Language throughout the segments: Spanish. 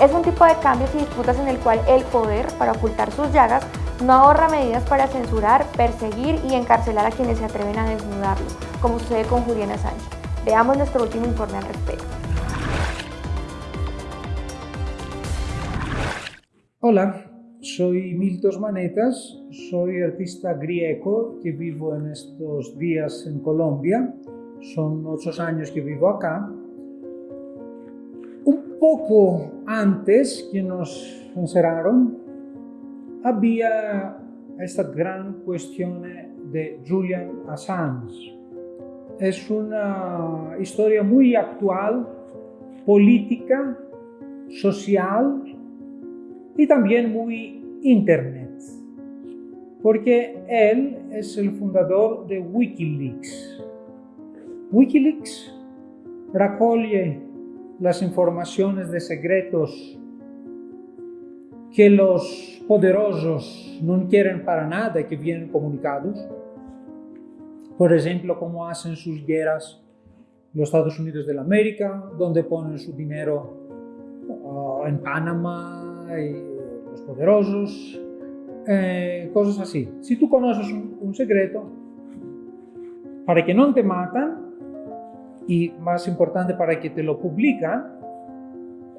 Es un tipo de cambios y disputas en el cual el poder, para ocultar sus llagas, no ahorra medidas para censurar, perseguir y encarcelar a quienes se atreven a desnudarlo, como sucede con Juliana Sánchez. Veamos nuestro último informe al respecto. Hola, soy Miltos Manetas, soy artista griego que vivo en estos días en Colombia. Son ocho años que vivo acá. Poco antes que nos encerraron, había esta gran cuestión de Julian Assange. Es una historia muy actual, política, social y también muy internet, porque él es el fundador de Wikileaks. Wikileaks recoge las informaciones de secretos que los poderosos no quieren para nada que vienen comunicados. Por ejemplo, cómo hacen sus guerras los Estados Unidos de América, donde ponen su dinero uh, en Panamá y los poderosos, eh, cosas así. Si tú conoces un, un secreto, para que no te matan, y más importante para que te lo publican,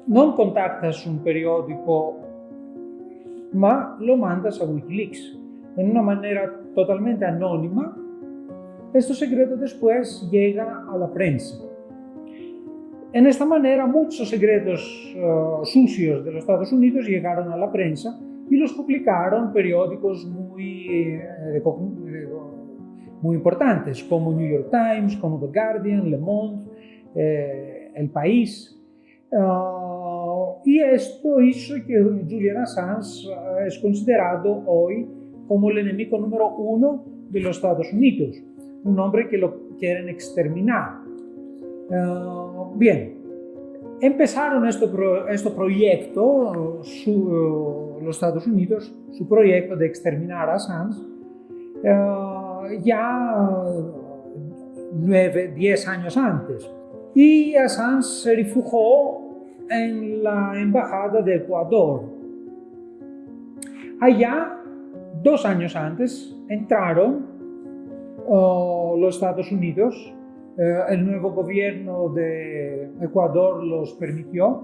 no contactas un periódico, ma lo mandas a Wikileaks. En una manera totalmente anónima, este secreto después llega a la prensa. En esta manera, muchos secretos uh, sucios de los Estados Unidos llegaron a la prensa y los publicaron periódicos muy, eh, muy importantes como New York Times, como The Guardian, Le Monde, eh, El País. Uh, y esto hizo que Julian Assange uh, es considerado hoy como el enemigo número uno de los Estados Unidos, un hombre que lo quieren exterminar. Uh, bien, empezaron este, pro, proyecto, los Estados Unidos, su proyecto de exterminar a Assange, ya nueve, diez años antes. Y Assange se refugió en la Embajada de Ecuador. Allá, dos años antes, entraron uh, los Estados Unidos. Uh, el nuevo gobierno de Ecuador los permitió,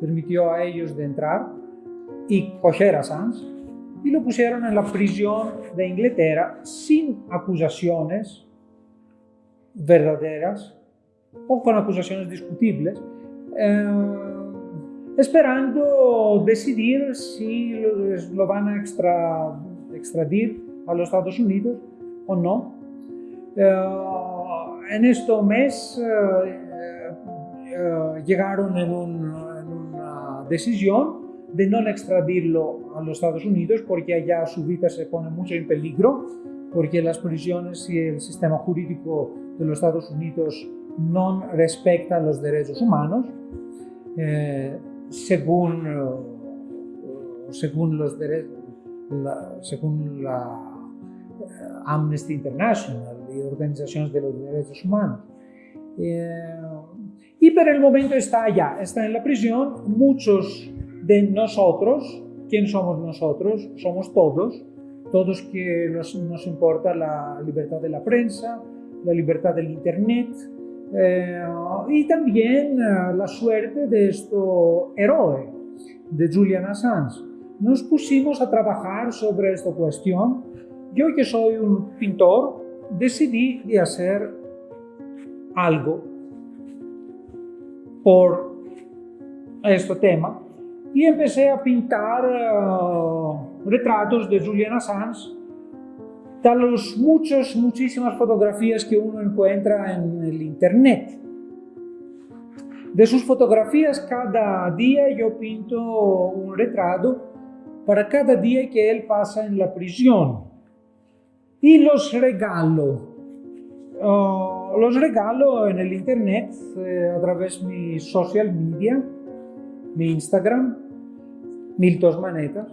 permitió a ellos de entrar y coger a Assange y lo pusieron en la prisión de Inglaterra sin acusaciones verdaderas o con acusaciones discutibles, eh, esperando decidir si lo, van a extra, extradir a los Estados Unidos o no. Eh, en este mes eh, eh, llegaron en, un, en una decisión de no extradirlo a los Estados Unidos porque allá su vida se pone mucho en peligro, porque las prisiones y el sistema jurídico de los Estados Unidos no respectan los derechos humanos, eh, según, uh, según, los la, según la uh, Amnesty International y organizaciones de los derechos humanos. Eh, y por el momento está allá, está en la prisión, muchos de nosotros. ¿Quién somos nosotros? Somos todos, todos que nos, nos importa la libertad de la prensa, la libertad del Internet eh, y también uh, la suerte de este héroe, de Julian Assange. Nos pusimos a trabajar sobre esta cuestión. Yo que soy un pintor, decidí de hacer algo por este tema y empecé a pintar uh, retratos de Julian Assange de las muchas, muchísimas fotografías que uno encuentra en el internet. De sus fotografías cada día yo pinto un retrato para cada día que él pasa en la prisión y los regalo. Uh, los regalo en el internet eh, a través de mi social media mi Instagram, Miltos Manetas,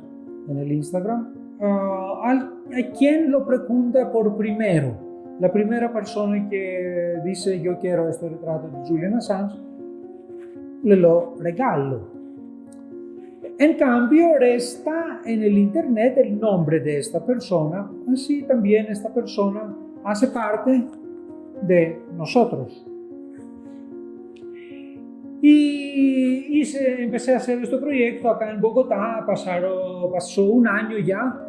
en el Instagram. A, quien lo pregunta por primero, la primera persona que dice yo quiero este retrato de Julian Assange, le lo regalo. En cambio, resta en el Internet el nombre de esta persona, así también esta persona hace parte de nosotros. Y, empecé a hacer este proyecto acá en Bogotá, pasaron, pasó un año ya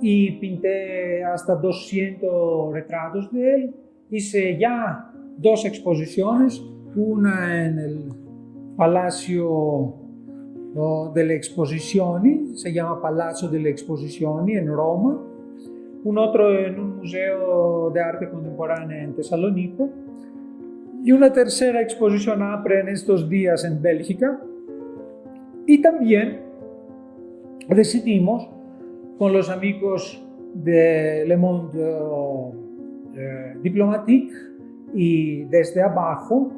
y pinté hasta 200 retratos de él. Hice ya dos exposiciones, una en el Palacio delle Exposizioni, se llama Palazzo delle Exposizioni en Roma, un otro en un museo de arte contemporánea en Tesalónico y una tercera exposición APRE en estos días en Bélgica. Y también decidimos con los amigos de Le Monde eh, Diplomatique y desde abajo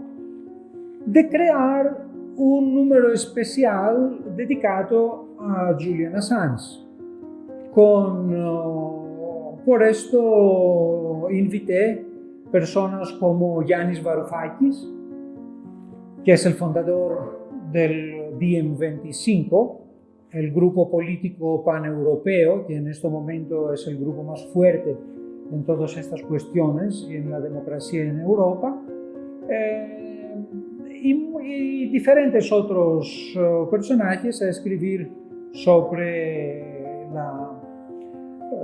de crear un número especial dedicado a Julian Assange. Con, uh, por esto invité personas como Yanis Varoufakis, que es el fundador del DiEM25, el grupo político paneuropeo, que en este momento es el grupo más fuerte en todas estas cuestiones y en la democracia en Europa. Eh, y, diferentes otros uh, personajes a escribir sobre la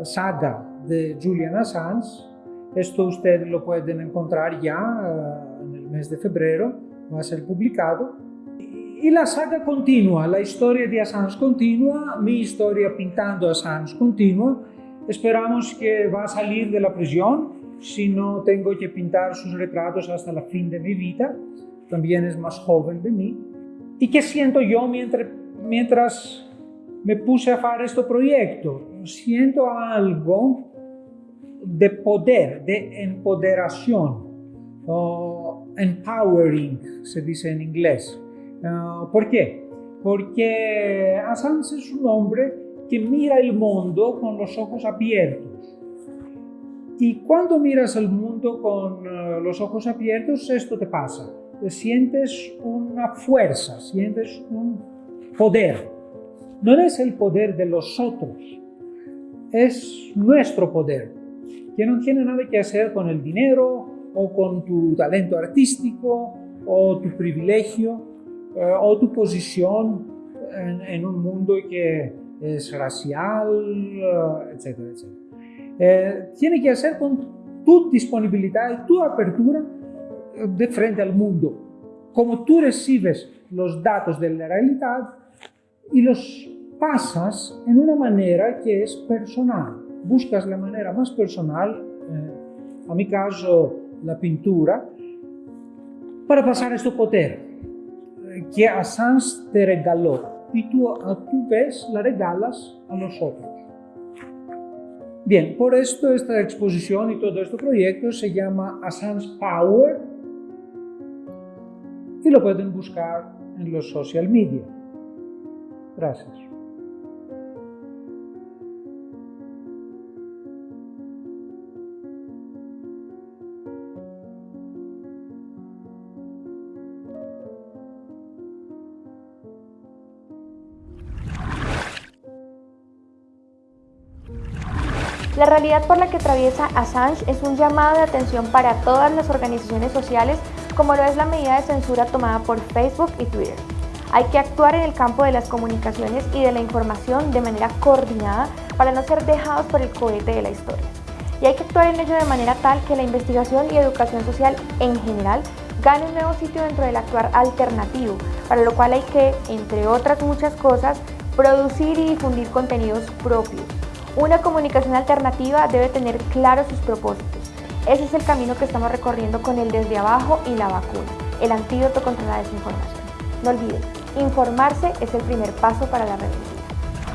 saga de Julian Assange. Esto ustedes lo pueden encontrar ya uh, en el mes de febrero, va a ser publicado. Y la saga continúa, la historia de Assange continúa, mi historia pintando Assange continúa. Esperamos que va a salir de la prisión, si no tengo que pintar sus retratos hasta el fin de mi vida también es más joven de mí. ¿Y qué siento yo mientras, mientras me puse a hacer este proyecto? Siento algo de poder, de empoderación, empowering, se dice en inglés. Uh, ¿Por qué? Porque Assange es un hombre que mira el mundo con los ojos abiertos. Y cuando miras el mundo con uh, los ojos abiertos, esto te pasa sientes una fuerza, sientes un poder. No es el poder de los otros, es nuestro poder, que no tiene nada que hacer con el dinero o con tu talento artístico o tu privilegio eh, o tu posición en, un mundo que es racial, eh, etcétera, etcétera. Eh, tiene que hacer con tu disponibilidad y tu apertura de frente al mundo. Como tú recibes los datos de la realidad y los pasas en una manera que es personal. Buscas la manera más personal, eh, a mi caso la pintura, para pasar este poder eh, que Assange te regaló y tú a tu vez la regalas a nosotros. Bien, por esto esta exposición y todo este proyecto se llama Assange Power y lo pueden buscar en los social media. Gracias. La realidad por la que atraviesa Assange es un llamado de atención para todas las organizaciones sociales como lo es la medida de censura tomada por Facebook y Twitter. Hay que actuar en el campo de las comunicaciones y de la información de manera coordinada para no ser dejados por el cohete de la historia. Y hay que actuar en ello de manera tal que la investigación y educación social en general gane un nuevo sitio dentro del actuar alternativo, para lo cual hay que, entre otras muchas cosas, producir y difundir contenidos propios. Una comunicación alternativa debe tener claros sus propósitos, ese es el camino que estamos recorriendo con el desde abajo y la vacuna, el antídoto contra la desinformación. No olviden, informarse es el primer paso para la revolución.